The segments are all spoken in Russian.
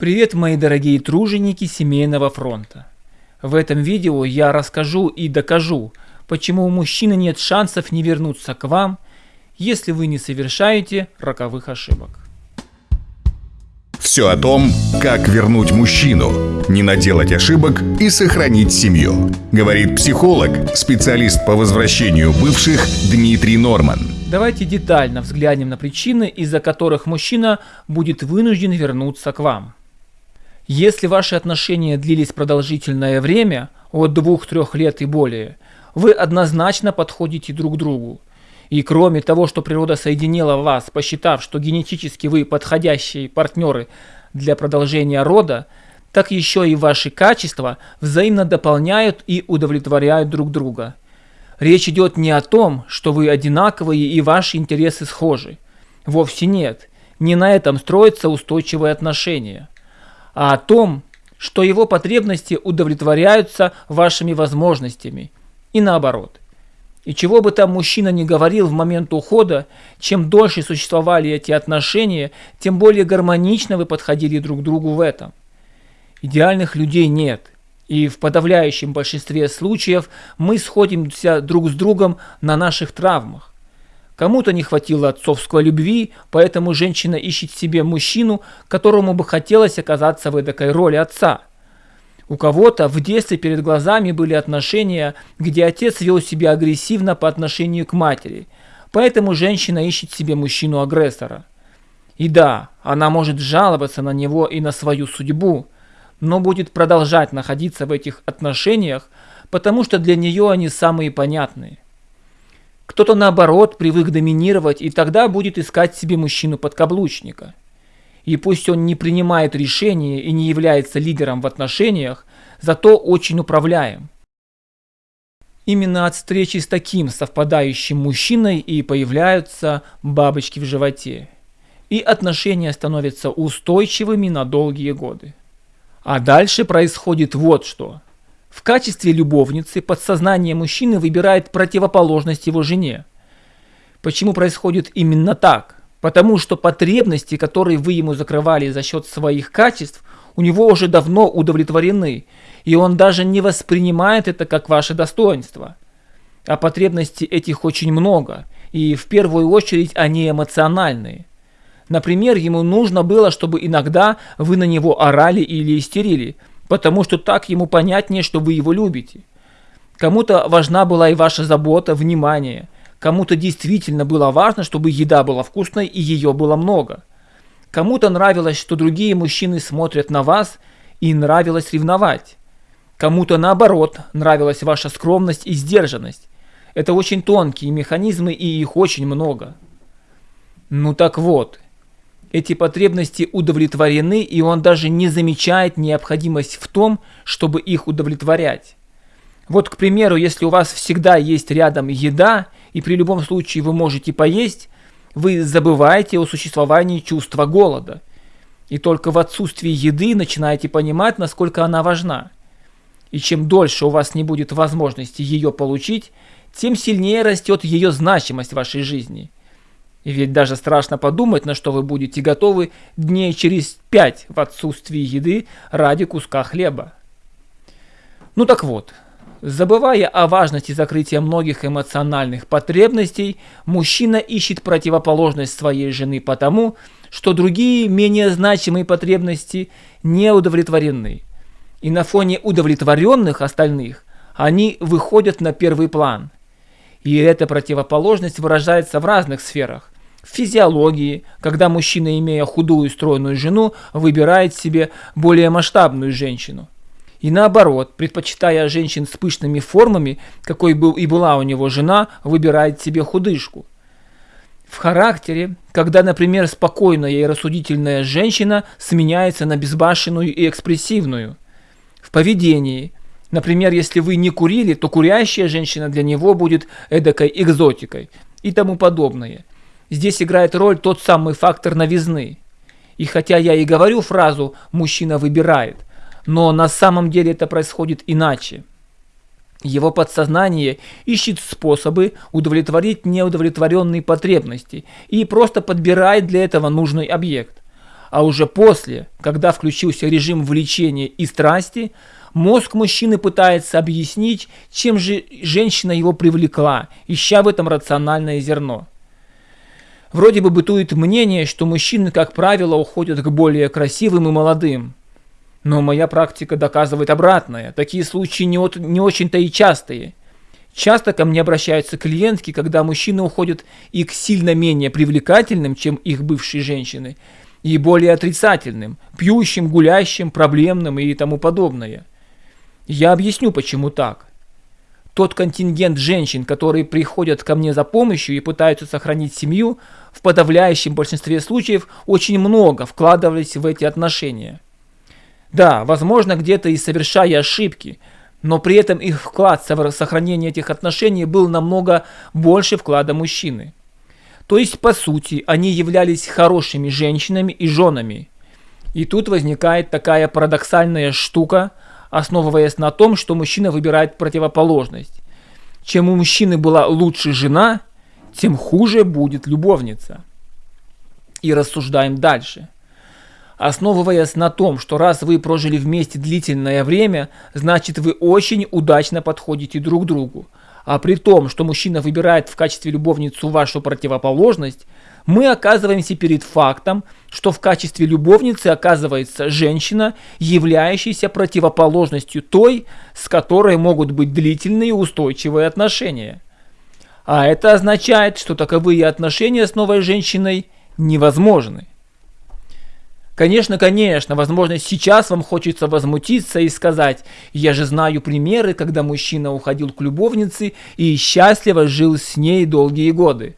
Привет, мои дорогие труженики семейного фронта. В этом видео я расскажу и докажу, почему у мужчины нет шансов не вернуться к вам, если вы не совершаете роковых ошибок. Все о том, как вернуть мужчину, не наделать ошибок и сохранить семью. Говорит психолог, специалист по возвращению бывших Дмитрий Норман. Давайте детально взглянем на причины, из-за которых мужчина будет вынужден вернуться к вам. Если ваши отношения длились продолжительное время, от 2-3 лет и более, вы однозначно подходите друг другу. И кроме того, что природа соединила вас, посчитав, что генетически вы подходящие партнеры для продолжения рода, так еще и ваши качества взаимно дополняют и удовлетворяют друг друга. Речь идет не о том, что вы одинаковые и ваши интересы схожи. Вовсе нет. Не на этом строятся устойчивые отношения о том, что его потребности удовлетворяются вашими возможностями, и наоборот. И чего бы там мужчина не говорил в момент ухода, чем дольше существовали эти отношения, тем более гармонично вы подходили друг к другу в этом. Идеальных людей нет, и в подавляющем большинстве случаев мы сходимся друг с другом на наших травмах. Кому-то не хватило отцовской любви, поэтому женщина ищет себе мужчину, которому бы хотелось оказаться в этой роли отца. У кого-то в детстве перед глазами были отношения, где отец вел себя агрессивно по отношению к матери, поэтому женщина ищет себе мужчину-агрессора. И да, она может жаловаться на него и на свою судьбу, но будет продолжать находиться в этих отношениях, потому что для нее они самые понятные. Кто-то наоборот привык доминировать и тогда будет искать себе мужчину-подкаблучника. И пусть он не принимает решения и не является лидером в отношениях, зато очень управляем. Именно от встречи с таким совпадающим мужчиной и появляются бабочки в животе. И отношения становятся устойчивыми на долгие годы. А дальше происходит вот что. В качестве любовницы подсознание мужчины выбирает противоположность его жене. Почему происходит именно так? Потому что потребности, которые вы ему закрывали за счет своих качеств, у него уже давно удовлетворены, и он даже не воспринимает это как ваше достоинство. А потребностей этих очень много, и в первую очередь они эмоциональные. Например, ему нужно было, чтобы иногда вы на него орали или истерили – потому что так ему понятнее, что вы его любите. Кому-то важна была и ваша забота, внимание. Кому-то действительно было важно, чтобы еда была вкусной и ее было много. Кому-то нравилось, что другие мужчины смотрят на вас и нравилось ревновать. Кому-то наоборот нравилась ваша скромность и сдержанность. Это очень тонкие механизмы и их очень много. Ну так вот, эти потребности удовлетворены, и он даже не замечает необходимость в том, чтобы их удовлетворять. Вот, к примеру, если у вас всегда есть рядом еда, и при любом случае вы можете поесть, вы забываете о существовании чувства голода. И только в отсутствии еды начинаете понимать, насколько она важна. И чем дольше у вас не будет возможности ее получить, тем сильнее растет ее значимость в вашей жизни – ведь даже страшно подумать, на что вы будете готовы дней через пять в отсутствии еды ради куска хлеба. Ну так вот, забывая о важности закрытия многих эмоциональных потребностей, мужчина ищет противоположность своей жены потому, что другие менее значимые потребности не удовлетворены. И на фоне удовлетворенных остальных они выходят на первый план – и эта противоположность выражается в разных сферах. В физиологии, когда мужчина, имея худую стройную жену, выбирает себе более масштабную женщину. И наоборот, предпочитая женщин с пышными формами, какой был и была у него жена, выбирает себе худышку. В характере, когда, например, спокойная и рассудительная женщина сменяется на безбашенную и экспрессивную. В поведении, Например, если вы не курили, то курящая женщина для него будет эдакой экзотикой и тому подобное. Здесь играет роль тот самый фактор новизны. И хотя я и говорю фразу «мужчина выбирает», но на самом деле это происходит иначе. Его подсознание ищет способы удовлетворить неудовлетворенные потребности и просто подбирает для этого нужный объект. а уже после, когда включился режим влечения и страсти, мозг мужчины пытается объяснить, чем же женщина его привлекла, ища в этом рациональное зерно. Вроде бы бытует мнение, что мужчины, как правило, уходят к более красивым и молодым. Но моя практика доказывает обратное. Такие случаи не, от, не очень-то и частые. Часто ко мне обращаются клиентки, когда мужчины уходят и к сильно менее привлекательным, чем их бывшие женщины, и более отрицательным, пьющим, гулящим, проблемным и тому подобное. Я объясню, почему так. Тот контингент женщин, которые приходят ко мне за помощью и пытаются сохранить семью, в подавляющем большинстве случаев очень много вкладывались в эти отношения. Да, возможно, где-то и совершая ошибки, но при этом их вклад в сохранение этих отношений был намного больше вклада мужчины. То есть, по сути, они являлись хорошими женщинами и женами. И тут возникает такая парадоксальная штука, основываясь на том, что мужчина выбирает противоположность. Чем у мужчины была лучше жена, тем хуже будет любовница. И рассуждаем дальше – основываясь на том, что раз вы прожили вместе длительное время, значит вы очень удачно подходите друг другу. А при том, что мужчина выбирает в качестве любовницу вашу противоположность, мы оказываемся перед фактом, что в качестве любовницы оказывается женщина, являющаяся противоположностью той, с которой могут быть длительные устойчивые отношения. А это означает, что таковые отношения с новой женщиной невозможны. Конечно, конечно, возможно, сейчас вам хочется возмутиться и сказать, я же знаю примеры, когда мужчина уходил к любовнице и счастливо жил с ней долгие годы.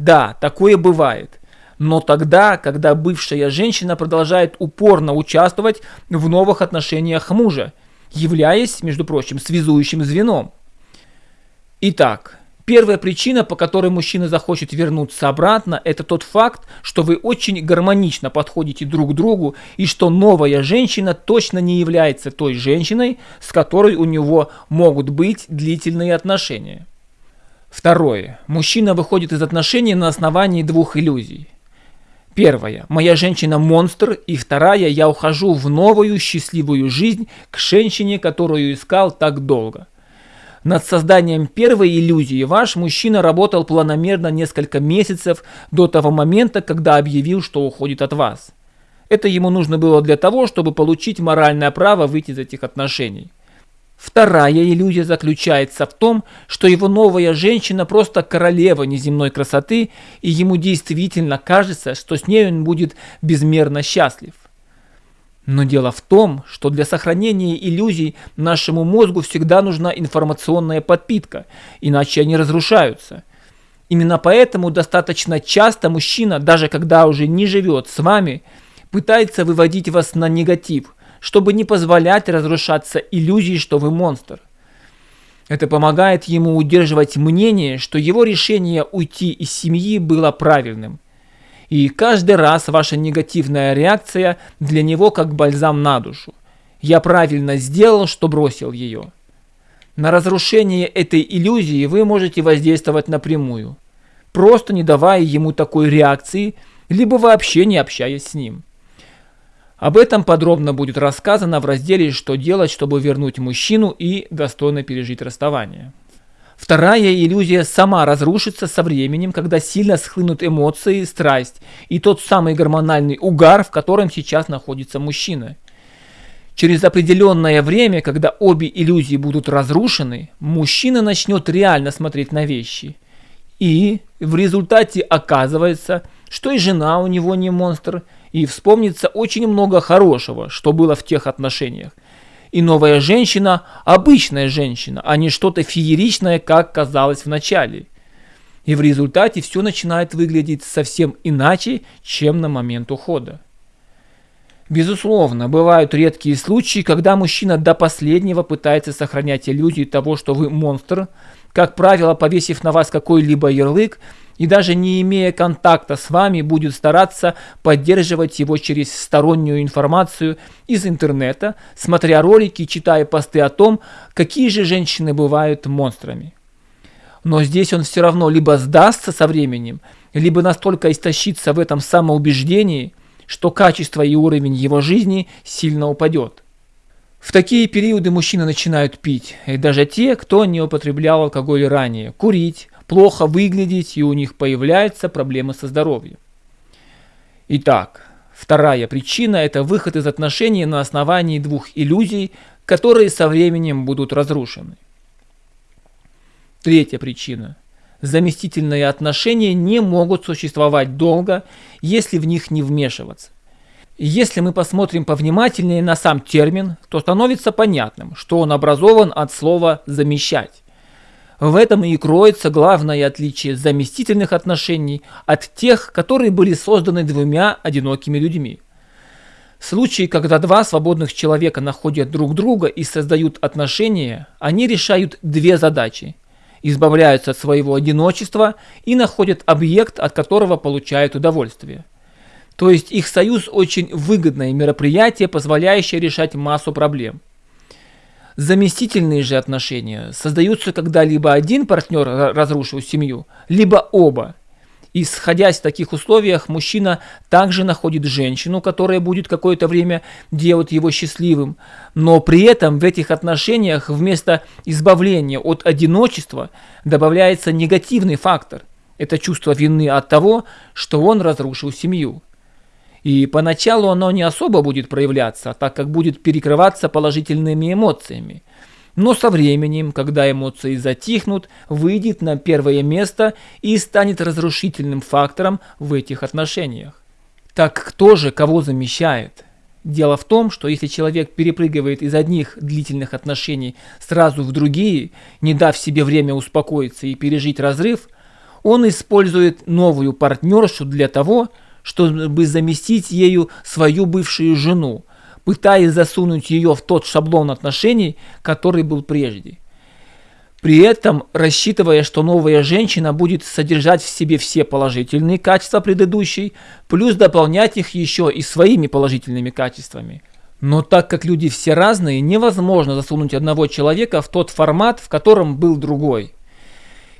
Да, такое бывает. Но тогда, когда бывшая женщина продолжает упорно участвовать в новых отношениях мужа, являясь, между прочим, связующим звеном. Итак, Первая причина, по которой мужчина захочет вернуться обратно, это тот факт, что вы очень гармонично подходите друг к другу и что новая женщина точно не является той женщиной, с которой у него могут быть длительные отношения. Второе. Мужчина выходит из отношений на основании двух иллюзий. Первая. Моя женщина монстр. И вторая. Я ухожу в новую счастливую жизнь к женщине, которую искал так долго. Над созданием первой иллюзии ваш мужчина работал планомерно несколько месяцев до того момента, когда объявил, что уходит от вас. Это ему нужно было для того, чтобы получить моральное право выйти из этих отношений. Вторая иллюзия заключается в том, что его новая женщина просто королева неземной красоты, и ему действительно кажется, что с ней он будет безмерно счастлив. Но дело в том, что для сохранения иллюзий нашему мозгу всегда нужна информационная подпитка, иначе они разрушаются. Именно поэтому достаточно часто мужчина, даже когда уже не живет с вами, пытается выводить вас на негатив, чтобы не позволять разрушаться иллюзии, что вы монстр. Это помогает ему удерживать мнение, что его решение уйти из семьи было правильным – и каждый раз ваша негативная реакция для него как бальзам на душу. Я правильно сделал, что бросил ее. На разрушение этой иллюзии вы можете воздействовать напрямую, просто не давая ему такой реакции, либо вообще не общаясь с ним. Об этом подробно будет рассказано в разделе «Что делать, чтобы вернуть мужчину и достойно пережить расставание». Вторая иллюзия сама разрушится со временем, когда сильно схлынут эмоции, страсть и тот самый гормональный угар, в котором сейчас находится мужчина. Через определенное время, когда обе иллюзии будут разрушены, мужчина начнет реально смотреть на вещи. И в результате оказывается, что и жена у него не монстр, и вспомнится очень много хорошего, что было в тех отношениях – и новая женщина – обычная женщина, а не что-то фееричное, как казалось в начале. И в результате все начинает выглядеть совсем иначе, чем на момент ухода. Безусловно, бывают редкие случаи, когда мужчина до последнего пытается сохранять иллюзию того, что вы монстр, как правило, повесив на вас какой-либо ярлык и даже не имея контакта с вами, будет стараться поддерживать его через стороннюю информацию из интернета, смотря ролики, читая посты о том, какие же женщины бывают монстрами. Но здесь он все равно либо сдастся со временем, либо настолько истощится в этом самоубеждении, что качество и уровень его жизни сильно упадет. В такие периоды мужчины начинают пить, и даже те, кто не употреблял алкоголь ранее, курить, плохо выглядеть, и у них появляются проблемы со здоровьем. Итак, вторая причина – это выход из отношений на основании двух иллюзий, которые со временем будут разрушены. Третья причина – заместительные отношения не могут существовать долго, если в них не вмешиваться. Если мы посмотрим повнимательнее на сам термин, то становится понятным, что он образован от слова «замещать». В этом и кроется главное отличие заместительных отношений от тех, которые были созданы двумя одинокими людьми. Случаи, когда два свободных человека находят друг друга и создают отношения, они решают две задачи – избавляются от своего одиночества и находят объект, от которого получают удовольствие. То есть их союз очень выгодное мероприятие, позволяющее решать массу проблем. Заместительные же отношения создаются, когда либо один партнер разрушил семью, либо оба. Исходя из таких условиях, мужчина также находит женщину, которая будет какое-то время делать его счастливым, но при этом в этих отношениях вместо избавления от одиночества добавляется негативный фактор. Это чувство вины от того, что он разрушил семью. И поначалу оно не особо будет проявляться, так как будет перекрываться положительными эмоциями. Но со временем, когда эмоции затихнут, выйдет на первое место и станет разрушительным фактором в этих отношениях. Так кто же кого замещает? Дело в том, что если человек перепрыгивает из одних длительных отношений сразу в другие, не дав себе время успокоиться и пережить разрыв, он использует новую партнершу для того, чтобы заместить ею свою бывшую жену, пытаясь засунуть ее в тот шаблон отношений, который был прежде. При этом рассчитывая, что новая женщина будет содержать в себе все положительные качества предыдущей, плюс дополнять их еще и своими положительными качествами. Но так как люди все разные, невозможно засунуть одного человека в тот формат, в котором был другой.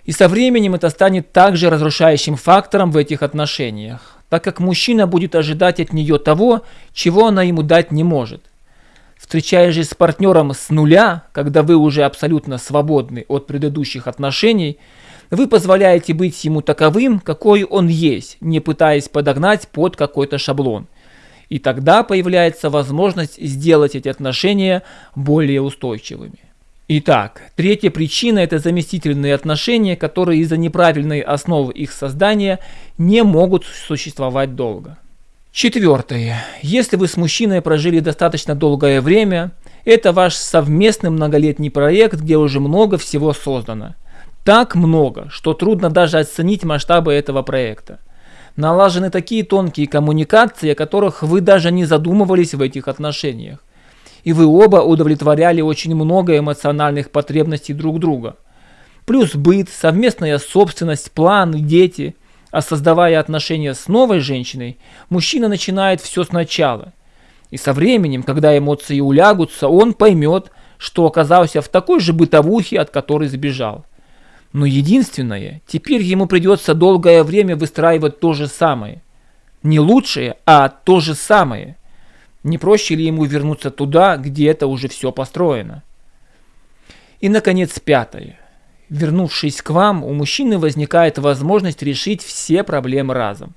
И со временем это станет также разрушающим фактором в этих отношениях так как мужчина будет ожидать от нее того, чего она ему дать не может. Встречаясь же с партнером с нуля, когда вы уже абсолютно свободны от предыдущих отношений, вы позволяете быть ему таковым, какой он есть, не пытаясь подогнать под какой-то шаблон. И тогда появляется возможность сделать эти отношения более устойчивыми. Итак, третья причина – это заместительные отношения, которые из-за неправильной основы их создания не могут существовать долго. Четвертое. Если вы с мужчиной прожили достаточно долгое время, это ваш совместный многолетний проект, где уже много всего создано. Так много, что трудно даже оценить масштабы этого проекта. Налажены такие тонкие коммуникации, о которых вы даже не задумывались в этих отношениях и вы оба удовлетворяли очень много эмоциональных потребностей друг друга. Плюс быт, совместная собственность, планы, дети. А создавая отношения с новой женщиной, мужчина начинает все сначала. И со временем, когда эмоции улягутся, он поймет, что оказался в такой же бытовухе, от которой сбежал. Но единственное, теперь ему придется долгое время выстраивать то же самое. Не лучшее, а то же самое – не проще ли ему вернуться туда, где это уже все построено? И, наконец, пятое. Вернувшись к вам, у мужчины возникает возможность решить все проблемы разом.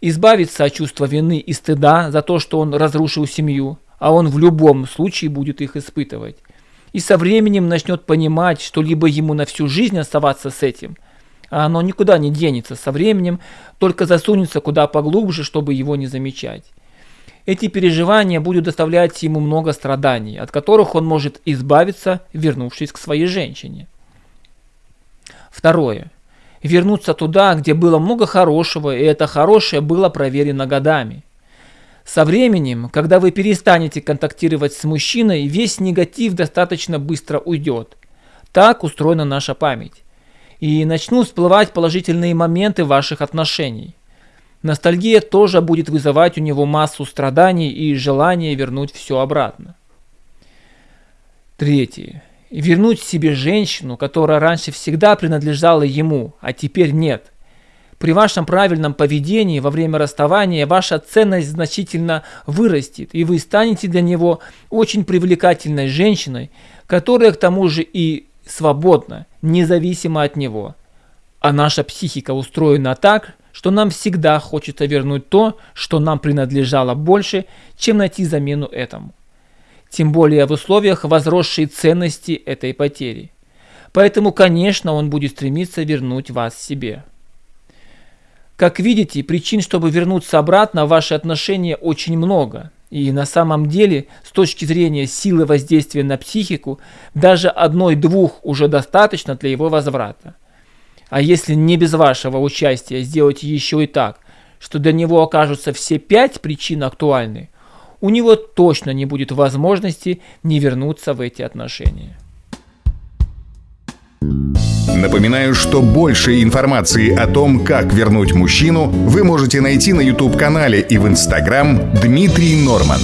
Избавиться от чувства вины и стыда за то, что он разрушил семью, а он в любом случае будет их испытывать. И со временем начнет понимать, что либо ему на всю жизнь оставаться с этим, а оно никуда не денется со временем, только засунется куда поглубже, чтобы его не замечать. Эти переживания будут доставлять ему много страданий, от которых он может избавиться, вернувшись к своей женщине. Второе. Вернуться туда, где было много хорошего, и это хорошее было проверено годами. Со временем, когда вы перестанете контактировать с мужчиной, весь негатив достаточно быстро уйдет. Так устроена наша память. И начнут всплывать положительные моменты ваших отношений. Ностальгия тоже будет вызывать у него массу страданий и желание вернуть все обратно. Третье. Вернуть себе женщину, которая раньше всегда принадлежала ему, а теперь нет. При вашем правильном поведении во время расставания ваша ценность значительно вырастет, и вы станете для него очень привлекательной женщиной, которая к тому же и свободна, независимо от него. А наша психика устроена так, что нам всегда хочется вернуть то, что нам принадлежало больше, чем найти замену этому. Тем более в условиях возросшей ценности этой потери. Поэтому, конечно, он будет стремиться вернуть вас себе. Как видите, причин, чтобы вернуться обратно в ваши отношения очень много. И на самом деле, с точки зрения силы воздействия на психику, даже одной-двух уже достаточно для его возврата. А если не без вашего участия сделать еще и так, что для него окажутся все пять причин актуальны, у него точно не будет возможности не вернуться в эти отношения. Напоминаю, что больше информации о том, как вернуть мужчину, вы можете найти на YouTube-канале и в Instagram Дмитрий Норман.